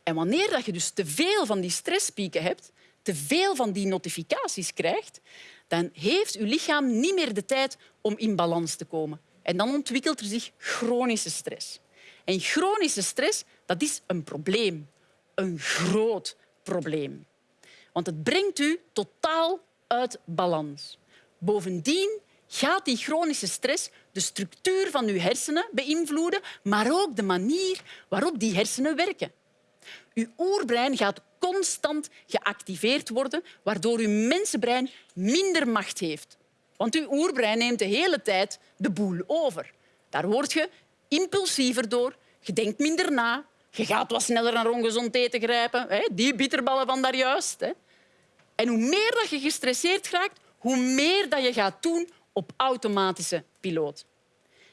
En wanneer je dus te veel van die stresspieken hebt, te veel van die notificaties krijgt, dan heeft uw lichaam niet meer de tijd om in balans te komen. En dan ontwikkelt er zich chronische stress. En chronische stress dat is een probleem. Een groot probleem. Want het brengt u totaal uit balans. Bovendien gaat die chronische stress de structuur van uw hersenen beïnvloeden, maar ook de manier waarop die hersenen werken. Uw oerbrein gaat constant geactiveerd worden, waardoor uw mensenbrein minder macht heeft. Want uw oerbrein neemt de hele tijd de boel over. Daar word je impulsiever door, je denkt minder na, je gaat wat sneller naar ongezond eten grijpen, die bitterballen van daarjuist. En hoe meer dat je gestresseerd raakt, hoe meer dat je gaat doen op automatische piloot.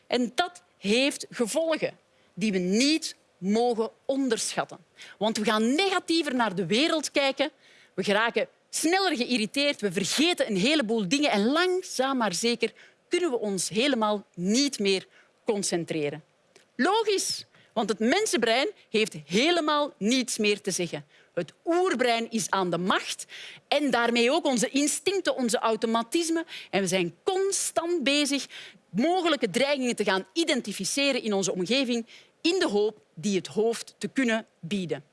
En dat heeft gevolgen die we niet mogen onderschatten. Want we gaan negatiever naar de wereld kijken. We geraken sneller geïrriteerd. We vergeten een heleboel dingen. En langzaam maar zeker kunnen we ons helemaal niet meer concentreren. Logisch, want het mensenbrein heeft helemaal niets meer te zeggen. Het oerbrein is aan de macht en daarmee ook onze instincten, onze automatismen. En we zijn constant bezig mogelijke dreigingen te gaan identificeren in onze omgeving in de hoop die het hoofd te kunnen bieden.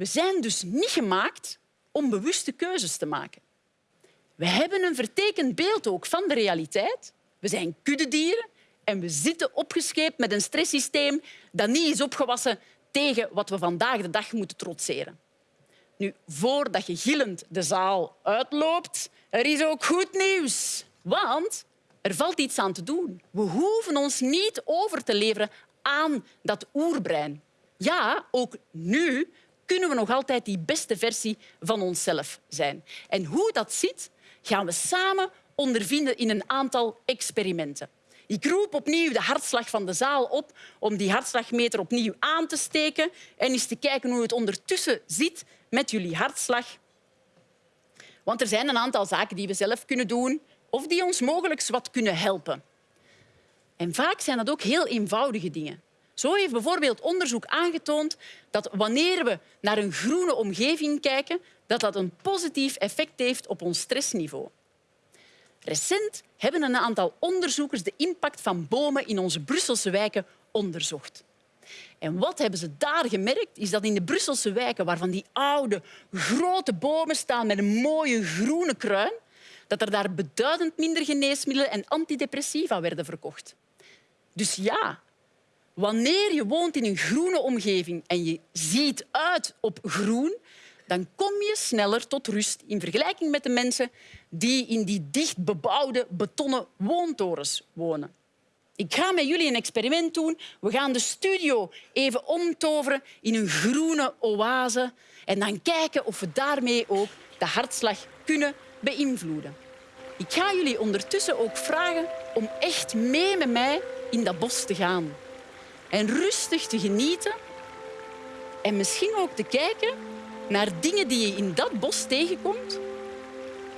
We zijn dus niet gemaakt om bewuste keuzes te maken. We hebben een vertekend beeld ook van de realiteit. We zijn kuddedieren en we zitten opgescheept met een stresssysteem dat niet is opgewassen tegen wat we vandaag de dag moeten trotseren. Nu, voordat je gillend de zaal uitloopt, er is ook goed nieuws. Want er valt iets aan te doen. We hoeven ons niet over te leveren aan dat oerbrein. Ja, ook nu kunnen we nog altijd die beste versie van onszelf zijn. En hoe dat zit, gaan we samen ondervinden in een aantal experimenten. Ik roep opnieuw de hartslag van de zaal op om die hartslagmeter opnieuw aan te steken en eens te kijken hoe het ondertussen zit met jullie hartslag. Want er zijn een aantal zaken die we zelf kunnen doen of die ons mogelijk wat kunnen helpen. En vaak zijn dat ook heel eenvoudige dingen. Zo heeft bijvoorbeeld onderzoek aangetoond dat wanneer we naar een groene omgeving kijken, dat dat een positief effect heeft op ons stressniveau. Recent hebben een aantal onderzoekers de impact van bomen in onze Brusselse wijken onderzocht. En wat hebben ze daar gemerkt, is dat in de Brusselse wijken, waarvan die oude, grote bomen staan met een mooie groene kruin, dat er daar beduidend minder geneesmiddelen en antidepressiva werden verkocht. Dus ja, wanneer je woont in een groene omgeving en je ziet uit op groen, dan kom je sneller tot rust in vergelijking met de mensen die in die dicht bebouwde betonnen woontorens wonen. Ik ga met jullie een experiment doen. We gaan de studio even omtoveren in een groene oase en dan kijken of we daarmee ook de hartslag kunnen beïnvloeden. Ik ga jullie ondertussen ook vragen om echt mee met mij in dat bos te gaan. En rustig te genieten en misschien ook te kijken naar dingen die je in dat bos tegenkomt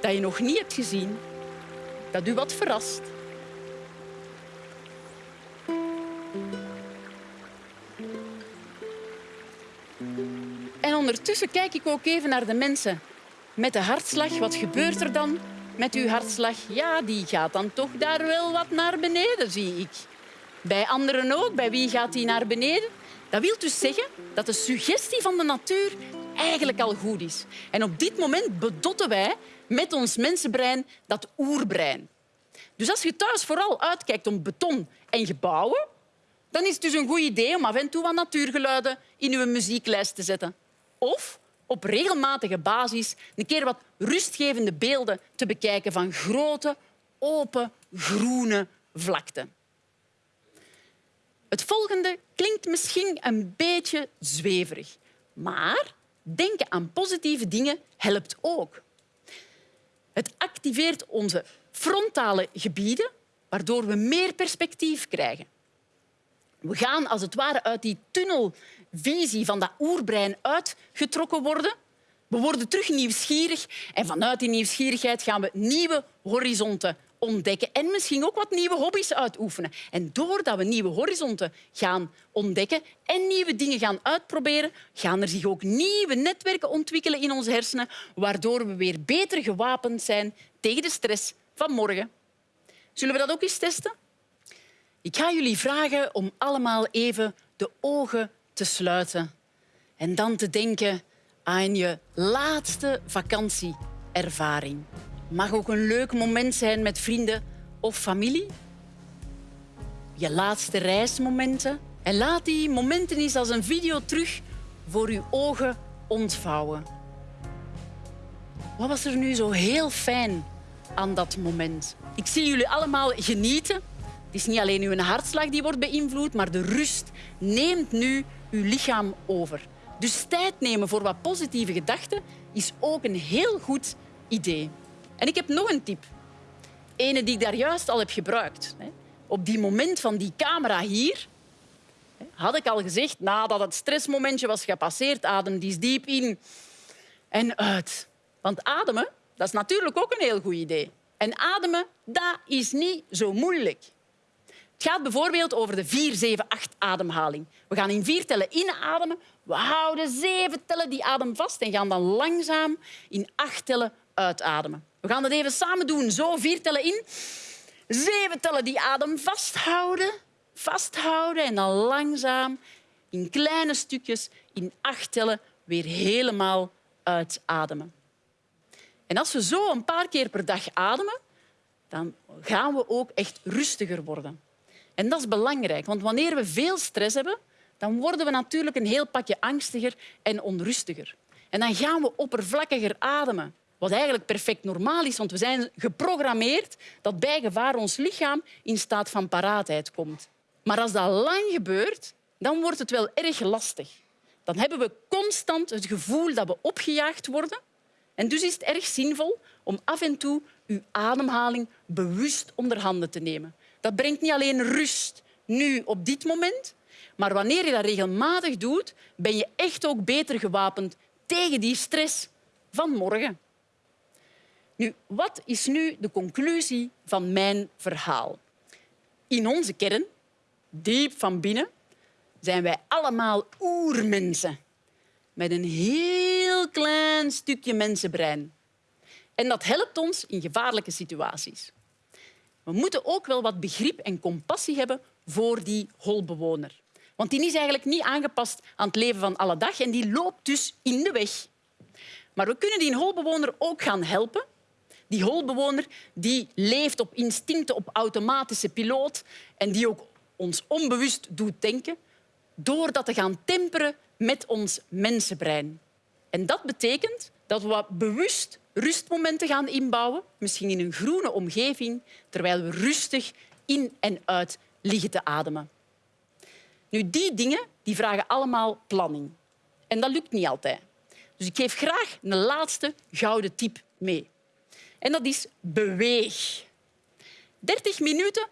dat je nog niet hebt gezien, dat u wat verrast. En ondertussen kijk ik ook even naar de mensen met de hartslag. Wat gebeurt er dan met uw hartslag? Ja, die gaat dan toch daar wel wat naar beneden, zie ik. Bij anderen ook. Bij wie gaat die naar beneden? Dat wil dus zeggen dat de suggestie van de natuur eigenlijk al goed is. En op dit moment bedotten wij met ons mensenbrein dat oerbrein. Dus als je thuis vooral uitkijkt om beton en gebouwen, dan is het dus een goed idee om af en toe wat natuurgeluiden in je muzieklijst te zetten. Of op regelmatige basis een keer wat rustgevende beelden te bekijken van grote, open, groene vlakten. Het volgende klinkt misschien een beetje zweverig, maar denken aan positieve dingen helpt ook. Het activeert onze frontale gebieden, waardoor we meer perspectief krijgen. We gaan als het ware uit die tunnelvisie van dat oerbrein uitgetrokken worden. We worden terug nieuwsgierig en vanuit die nieuwsgierigheid gaan we nieuwe horizonten ontdekken en misschien ook wat nieuwe hobby's uitoefenen. En doordat we nieuwe horizonten gaan ontdekken en nieuwe dingen gaan uitproberen, gaan er zich ook nieuwe netwerken ontwikkelen in onze hersenen, waardoor we weer beter gewapend zijn tegen de stress van morgen. Zullen we dat ook eens testen? Ik ga jullie vragen om allemaal even de ogen te sluiten en dan te denken aan je laatste vakantieervaring mag ook een leuk moment zijn met vrienden of familie. Je laatste reismomenten. En laat die momenten eens als een video terug voor uw ogen ontvouwen. Wat was er nu zo heel fijn aan dat moment? Ik zie jullie allemaal genieten. Het is niet alleen uw hartslag die wordt beïnvloed, maar de rust neemt nu uw lichaam over. Dus tijd nemen voor wat positieve gedachten is ook een heel goed idee. En ik heb nog een tip. Ene die ik daar juist al heb gebruikt. Op die moment van die camera hier had ik al gezegd, nadat het stressmomentje was gepasseerd, adem die diep in en uit. Want ademen, dat is natuurlijk ook een heel goed idee. En ademen, dat is niet zo moeilijk. Het gaat bijvoorbeeld over de 4-7-8-ademhaling. We gaan in vier tellen inademen, we houden zeven tellen die adem vast en gaan dan langzaam in acht tellen uitademen. We gaan dat even samen doen. Zo, vier tellen in. Zeven tellen die adem vasthouden. Vasthouden en dan langzaam in kleine stukjes in acht tellen weer helemaal uitademen. En als we zo een paar keer per dag ademen, dan gaan we ook echt rustiger worden. En dat is belangrijk, want wanneer we veel stress hebben, dan worden we natuurlijk een heel pakje angstiger en onrustiger. En dan gaan we oppervlakkiger ademen. Wat eigenlijk perfect normaal is, want we zijn geprogrammeerd dat bij gevaar ons lichaam in staat van paraatheid komt. Maar als dat lang gebeurt, dan wordt het wel erg lastig. Dan hebben we constant het gevoel dat we opgejaagd worden. En dus is het erg zinvol om af en toe uw ademhaling bewust onder handen te nemen. Dat brengt niet alleen rust nu op dit moment, maar wanneer je dat regelmatig doet, ben je echt ook beter gewapend tegen die stress van morgen. Nu, wat is nu de conclusie van mijn verhaal? In onze kern, diep van binnen, zijn wij allemaal oermensen. Met een heel klein stukje mensenbrein. En dat helpt ons in gevaarlijke situaties. We moeten ook wel wat begrip en compassie hebben voor die holbewoner. Want die is eigenlijk niet aangepast aan het leven van alle dag en die loopt dus in de weg. Maar we kunnen die holbewoner ook gaan helpen. Die holbewoner die leeft op instincten, op automatische piloot en die ook ons onbewust doet denken, door dat te gaan temperen met ons mensenbrein. En dat betekent dat we bewust rustmomenten gaan inbouwen, misschien in een groene omgeving, terwijl we rustig in en uit liggen te ademen. Nu, die dingen die vragen allemaal planning. En dat lukt niet altijd. Dus ik geef graag een laatste gouden tip mee. En dat is beweeg. 30 minuten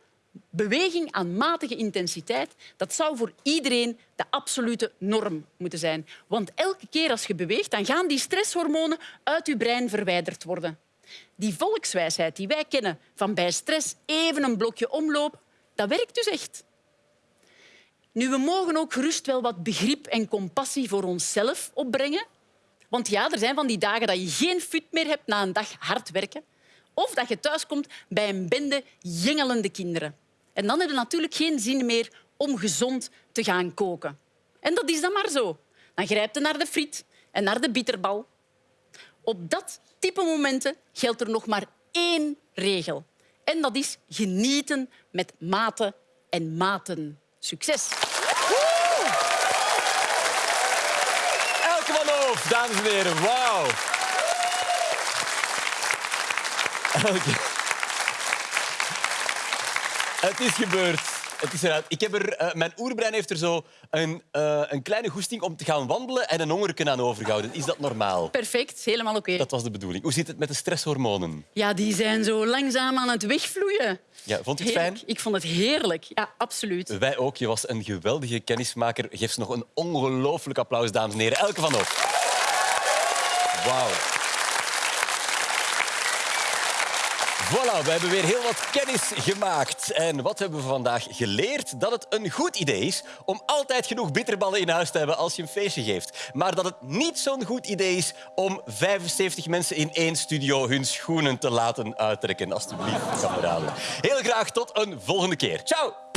beweging aan matige intensiteit, dat zou voor iedereen de absolute norm moeten zijn. Want elke keer als je beweegt, dan gaan die stresshormonen uit je brein verwijderd worden. Die volkswijsheid die wij kennen van bij stress even een blokje omlopen, dat werkt dus echt. Nu, we mogen ook gerust wel wat begrip en compassie voor onszelf opbrengen. Want ja, er zijn van die dagen dat je geen fut meer hebt na een dag hard werken. Of dat je thuiskomt bij een bende jengelende kinderen. En dan heb je natuurlijk geen zin meer om gezond te gaan koken. En dat is dan maar zo. Dan grijpt je naar de friet en naar de bitterbal. Op dat type momenten geldt er nog maar één regel. En dat is genieten met mate en maten. Succes! Dames en heren. Wauw. Het is gebeurd. Het is eruit. Ik heb er, uh, mijn oerbrein heeft er zo een, uh, een kleine goesting om te gaan wandelen en een hongerken aan overgehouden. Is dat normaal? Perfect, helemaal oké. Okay. Dat was de bedoeling. Hoe zit het met de stresshormonen? Ja, die zijn zo langzaam aan het wegvloeien. Ja, vond je het fijn? Ik vond het heerlijk. Ja, absoluut. Wij ook. Je was een geweldige kennismaker. Geef ze nog een ongelooflijk applaus, dames en heren. Elke van ons. Wauw. Voilà, we hebben weer heel wat kennis gemaakt. En wat hebben we vandaag geleerd? Dat het een goed idee is om altijd genoeg bitterballen in huis te hebben als je een feestje geeft. Maar dat het niet zo'n goed idee is om 75 mensen in één studio hun schoenen te laten uittrekken. Alsjeblieft, kameraden. Heel graag tot een volgende keer. Ciao!